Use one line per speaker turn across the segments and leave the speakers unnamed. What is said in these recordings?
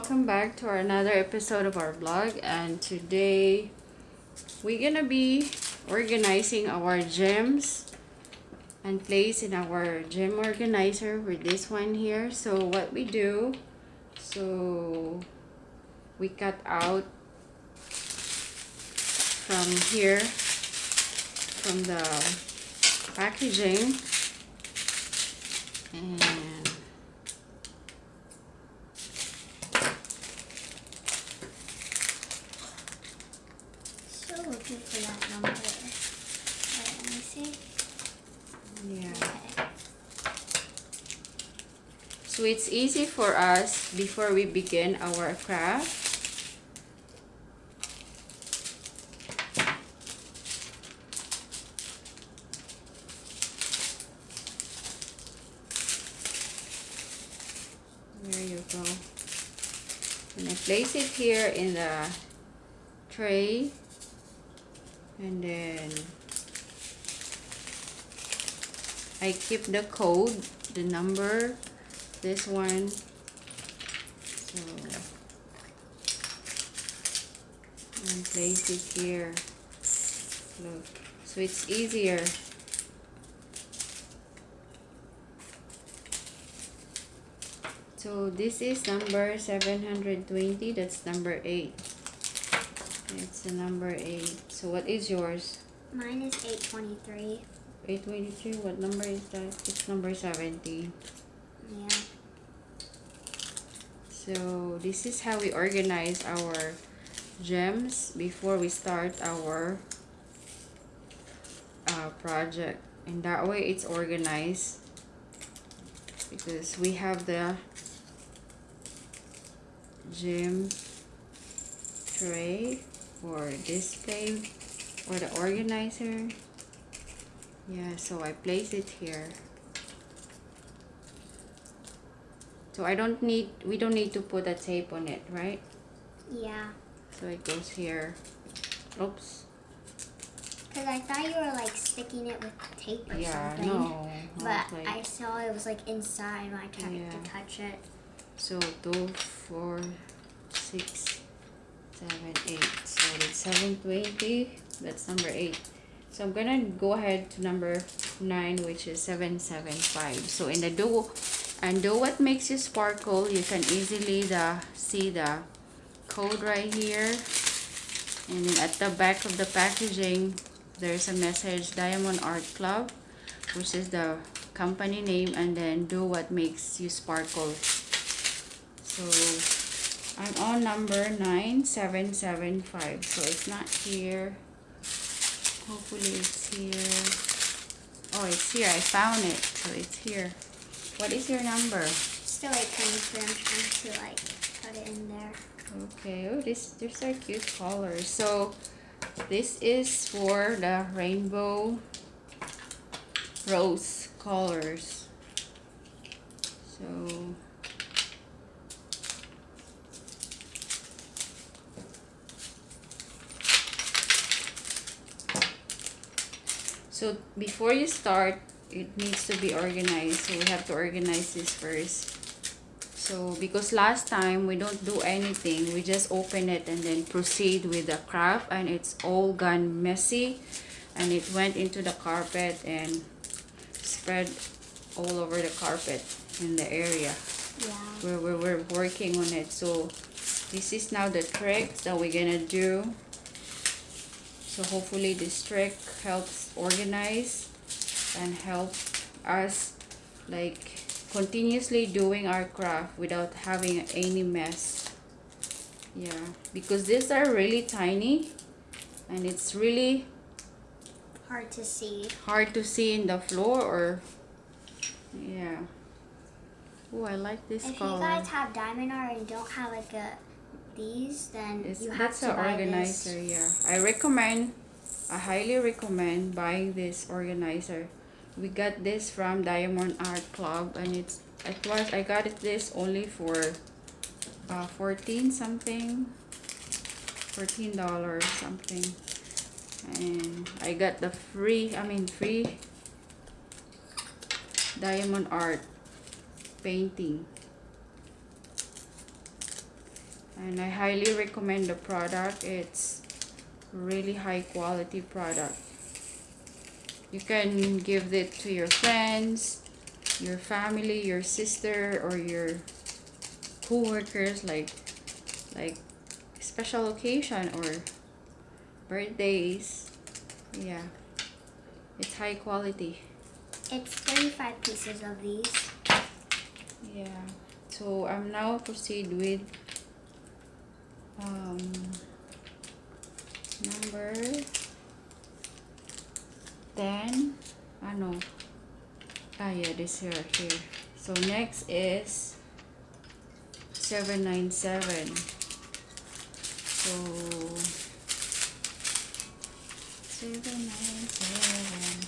welcome back to another episode of our vlog and today we're gonna be organizing our gems and place in our gem organizer with this one here. So what we do so we cut out from here from the packaging and
Still looking for that number. Wait, let me see.
yeah
Okay.
So it's easy for us before we begin our craft. There you go. And I place it here in the tray and then I keep the code, the number this one. So and place it here. Look. So it's easier. So this is number 720 that's number 8 it's the number 8 so what is yours?
Mine is 823.
823 what number is that? It's number 70
Yeah.
So this is how we organize our gems before we start our uh, project. And that way it's organized because we have the gem tray or display or the organizer. Yeah, so I place it here. So I don't need, we don't need to put a tape on it, right?
Yeah.
So it goes here. Oops.
Because I thought you were like sticking it with tape or
Yeah,
something.
no.
But
was like-
I saw it was like inside when I tried
Yeah.
to touch it.
So two, four, six, seven, eight. So it's seven twenty. That's number eight. So I'm gonna go ahead to number nine, which is seven seven five. So in the do and do what makes you sparkle, you can easily the see the code right here. And then at the back of the packaging, there's a message Diamond Art Club, which is the company name, and then do what makes you sparkle. So I'm on number 9775. So it's not here. Hopefully it's here. Oh, it's here. I found it. So it's here. What is your number?
Still 823. I'm trying to like put it in there.
Okay. Oh, this these are cute colors. So this is for the rainbow rose colors. So So before you start, it needs to be organized. So we have to organize this first. So because last time we don't do anything, we just open it and then proceed with the craft and it's all gone messy and it went into the carpet and spread all over the carpet in the area
Yeah.
where we we're working on it. So this is now the trick that we're gonna do. So hopefully this trick helps organize and help us like continuously doing our craft without having any mess. Yeah, because these are really tiny and it's really
Hard to see.
hard to see in the floor or yeah. Oh, I like this
If
color.
you guys have diamond art and don't have like a these, then
It's,
you have to
an
buy
organizer,
this.
yeah. I recommend, I highly recommend buying this organizer. We got this from Diamond Art Club and it's, it was, I got it this only for uh, 14 something, $14 something. And I got the free, I mean free Diamond Art painting. and I highly recommend the product it's really high quality product you can give it to your friends your family your sister or your co-workers like like special occasion or birthdays. Yeah. It's high quality.
It's 35 pieces of these.
yeah. So i'm now proceed with um number 10 ah no. Ah yeah this here here so next is 797 so 797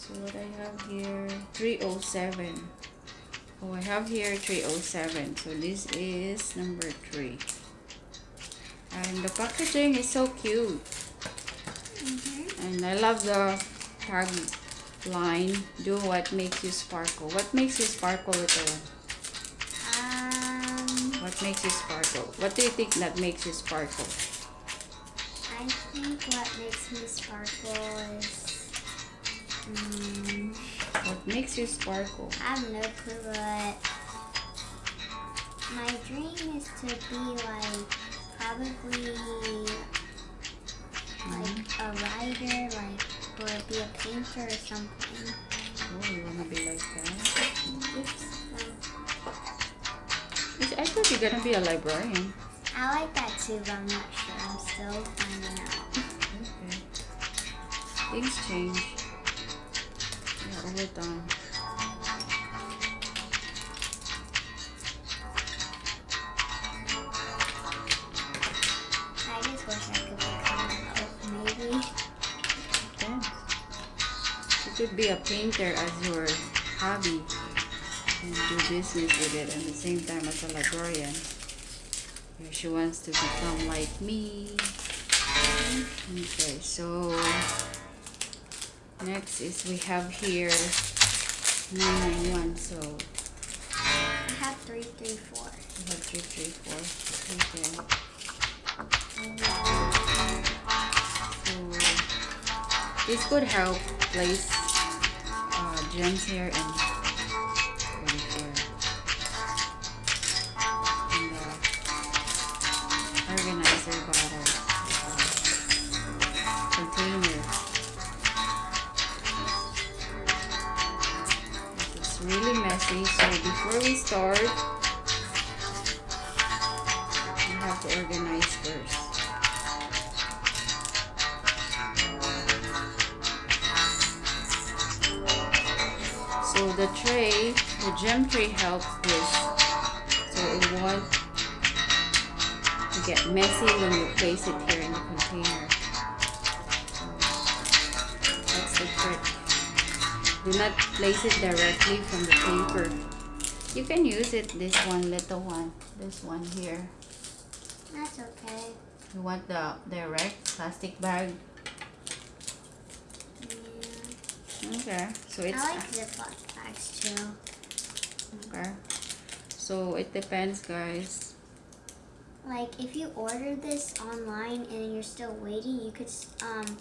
so what I have here 307 oh I have here 307 so this is number 3 and the packaging is so cute
Mm-hmm.
and I love the tag line do what makes you sparkle what makes you sparkle little one
Um,
what makes you sparkle what do you think that makes you sparkle
I think what makes me sparkle is. Mm,
what makes you sparkle
I have no clue, but my dream is to be like probably like a writer, like or be a painter or something.
oh you wanna be like that
Oops.
I thought you're gonna be a librarian
I like that too, but I'm not sure. I'm still finding out.
okay things change yeah over time You could be a painter as your hobby and do business with it at the same time as a librarian. If she wants to become like me. Okay, so next is we have here 991. So
I have three, three, four.
we have 334. Okay. So this could help place gems here and put it here. And the organizer bottle uh, container. It's really messy, so before we start, So the tray, the gem tray helps this. So it won't get messy when you place it here in the container. That's the trick. Do not place it directly from the paper. You can use it, this one, little one. This one here.
That's okay.
You want the direct plastic bag?
Yeah.
Okay. So it's
I like Ziploc bags too.
okay. So it depends, guys.
Like if you order this online and you're still waiting, you could um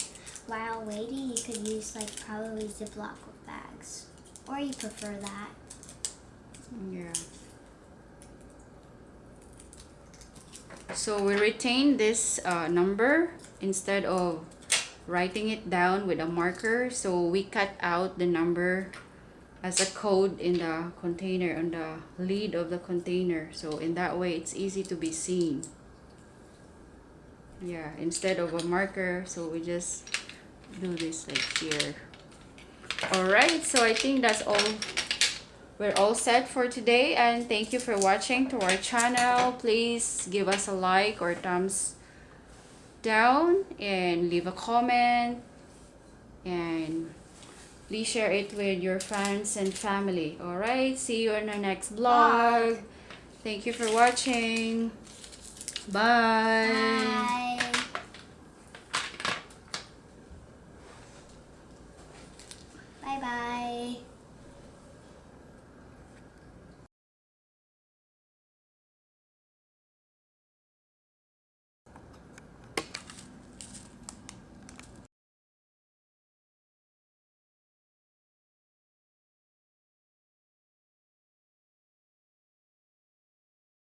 while waiting you could use like probably Ziploc bags, or you prefer that.
Yeah. So we retain this uh, number instead of writing it down with a marker. So we cut out the number as a code in the container on the lid of the container. So in that way, it's easy to be seen. Yeah, instead of a marker, so we just do this like here. Alright, so I think that's all we're all set for today and thank you for watching to our channel please give us a like or thumbs down and leave a comment and please share it with your friends and family all right see you in our next vlog bye. thank you for watching bye, bye. Bye
bye.